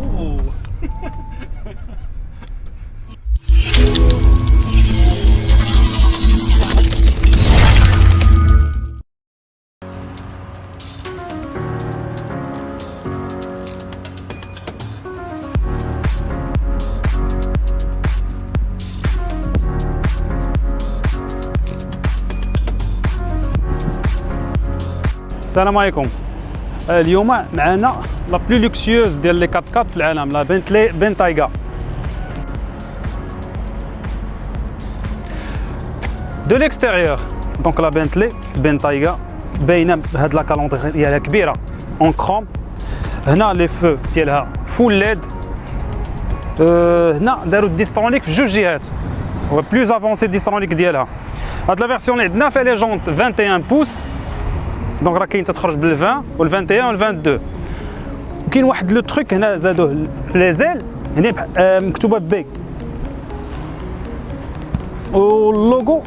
اوه السلام عليكم اليوم معنا لا بلو لوكسيوز ديال لي 4 4 في العالم لا بنتلي بنتايغا دو ليكستيريور دونك لا بنتلي بنتايغا باينه بهاد لا كالونتري ديالها كبيره اون كروم هنا لي فو ديالها فول ليد أه هنا داروا الديسترونيك في جوج جهات هو بلوز افونسي الديسترونيك ديالها هاد لا فيرسيون اللي عندنا فيها لي جونت 21 بوس دونك راه كاين تتخرج بال 20 وال 21 وال 22 وكاين واحد لو تروك هنا زادوه في لي زيل هنا مكتوبه بي واللوغو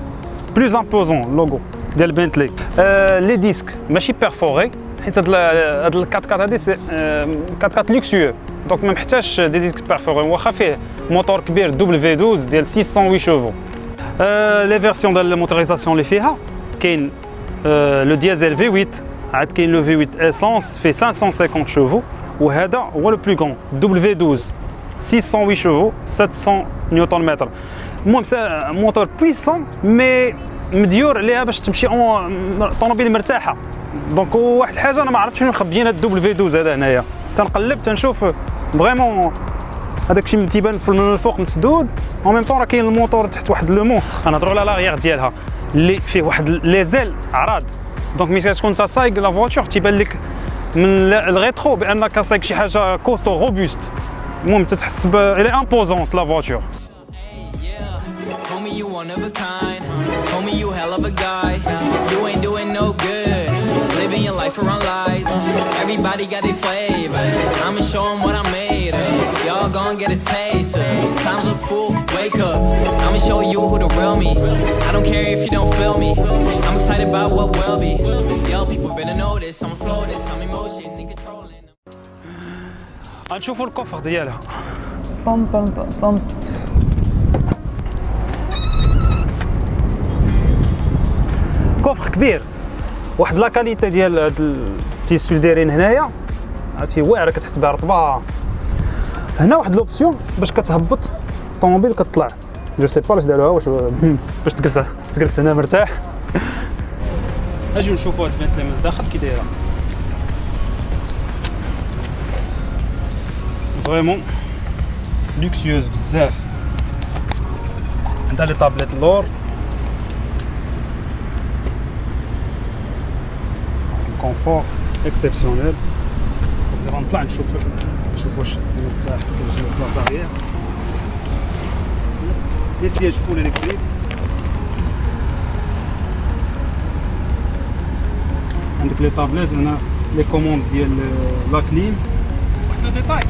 بلوز امبوزون اللوغو ديال بنتلي آه لي ديسك ماشي بيرفوري حيت هاد هاد 4 4 هادي سي 4 4 لوكسيو دونك ما محتاجش دي ديسك بيرفوري واخا فيه موتور كبير دبل في 12 ديال 608 شوفو آه لي فيرسيون ديال الموتوريزاسيون اللي فيها كاين le diesel V8 عاد كاين le V8 essence في 550 chevaux وهذا هو le plus grand W12 608 chevaux 700 نيوتن متر المهم moteur puissant mais مديور عليها باش تمشي طوموبيل مرتاحة. donc واحد الحاجة أنا ما عرفتش فين مخبيين هاد ال W12 هذا هنايا. تنقلب تنشوف vraiment هذاك الشيء تيبان من الفوق مسدود. en même temps راه كاين الموتور تحت واحد le monstre. نهضروا على لاغيير ديالها. اللي فيه واحد لي زيل عراض دونك ملي تكون انت سايق لا فواتور تيبان لك من الريترو بانك سايق شي حاجه كوستو روبوست المهم تتحس الي امبوزونت لا فواتور you one of a kind. Homie, you hell of a guy. You ain't doing no good. Living your life around lies. Everybody got their flavors. I'ma show them what I'm made Of. Y'all gon' get a taste of. Time's up, fool. Wake up. I'ma show you who the real me. I don't care if you don't feel me. I'm excited about what will be. Yo, people better know this. I'm flow this. I'm emotion and controlling. غنشوفوا الكفر ديالها طن طن طن طن coffre كبير واحد la qualité ديال هاد ال tissu دايرين هنايا عرفتي واعره كتحس بها رطبه هنا واحد l'option باش كتهبط الطوموبيل كتطلع je sais pas واش داروها واش باش تجلس تجلس هنا مرتاح. اجيو نشوفوا هاد البنتلي من الداخل كي دايرة. vraiment luxueuse بزاف. عندها les tablettes اللور confort exceptionnel دابا نطلع نشوف. نشوف واش مرتاح كنجيو بلاصه les sièges full électriques عندك les tablettes هنا les commandes ديال la clim واحد le détail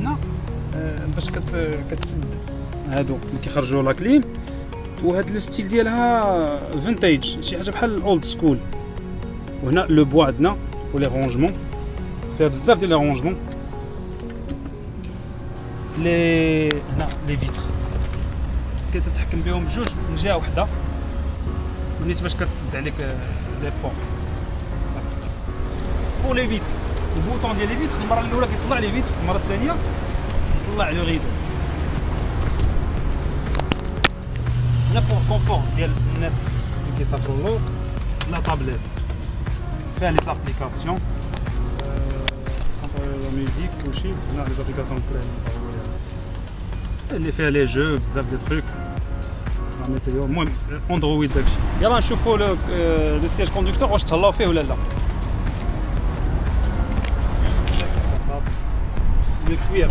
هنا باش كت كتسد. هادو اللي كيخرجوا la clim وهاد le style ديالها vintage شي حاجة بحال ال old school وهنا le bois عندنا و les rangements فيها بزاف ديال les rangements لي هنا les vitres كتتحكم بهم بجوج من جهة واحدة ونيت باش كتسد عليك les portes pour les vitres ال bouton ديال les vitres المرة الأولى كيطلع les vitres المرة الثانية كيطلع le rideau هنا pour confort ديال الناس اللي كيسافروا اللور la tablette فيها les applications la musique كلشي هنا les applications اللي فيها لي جو بزاف دي تروك ميتيو المهم اندرويد داكشي يلا نشوفوا لو لو سياج كوندكتور واش تهلاو فيه ولا لا لو كوير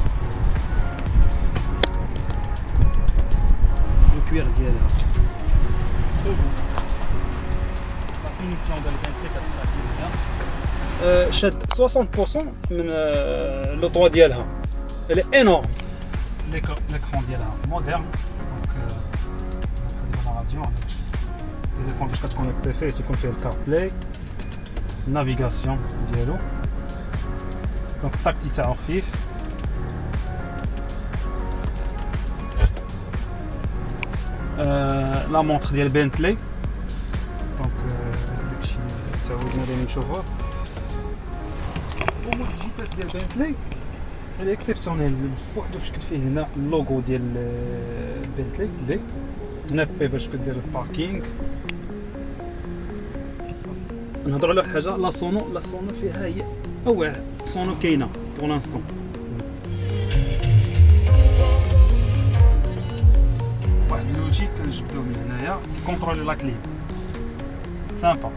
لو كوير ديالها لا فينيسيون ديال شاد 60% من لو طوا ديالها elle est énorme l'écran est moderne. Donc, euh, on la radio avec téléphone jusqu'à ce qu'on ait préfet et qu'on fait le CarPlay. Navigation, diallo. Donc, tactique à Orfif. Euh, la montre ديال Bentley دونك داكشي تعودنا عليه نشوفوه والجيتاس ديال Bentley هذا اكسبسيونيل بوحدو بشكل فيه هنا اللوغو ديال بنتلي بي هنا بي باش كدير الباركينغ نهضروا على واحد الحاجة لا سونو لا سونو فيها هي اوع سونو كاينة بور لانستون واحد لوجي كنجبدوه من هنايا كونترولي لا كليم سامبا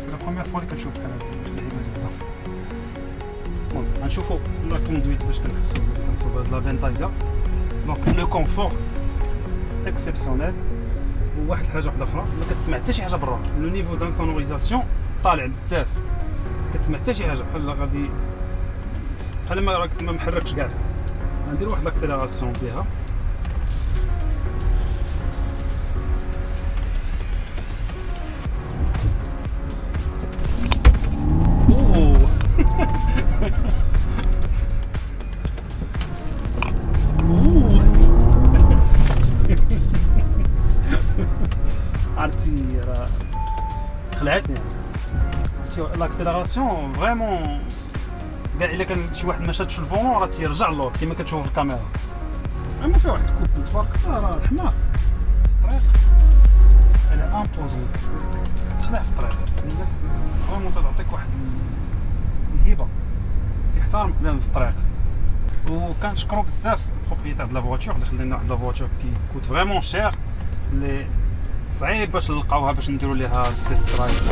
سي لا بروميير فوا اللي كنشوف بحال زعما المهم غنشوفو لا كوندويت باش كنحسو كنصوب هاد لا بنتايغا دونك لو كونفور اكسبسيونيل وواحد الحاجة واحدة أخرى ما كتسمع حتى شي حاجة برا. le niveau d'insonorisation طالع بزاف. كتسمع حتى شي حاجة. بحال غادي بحال ما راك ما محركش كاع غندير واحد l'accélération بها. خلعتني عرفتي لاكسيليراسيون فريمون كاع إلا كان شي واحد ما شادش في الفونون راه تيرجع اللور كما كتشوفوا في الكاميرا. أما فيها واحد الكوب تبارك الله راه الحمار الطريق على امبوزون كتخلع في الطريق. الناس فريمون تعطيك واحد الهبه يحترمك بان في الطريق. وكنشكرو بزاف البروبريتير د لا فواتور اللي واحد لا فواتور كي كوت فريمون شير صعيب باش نلقاوها باش نديروا ليها تيست درايف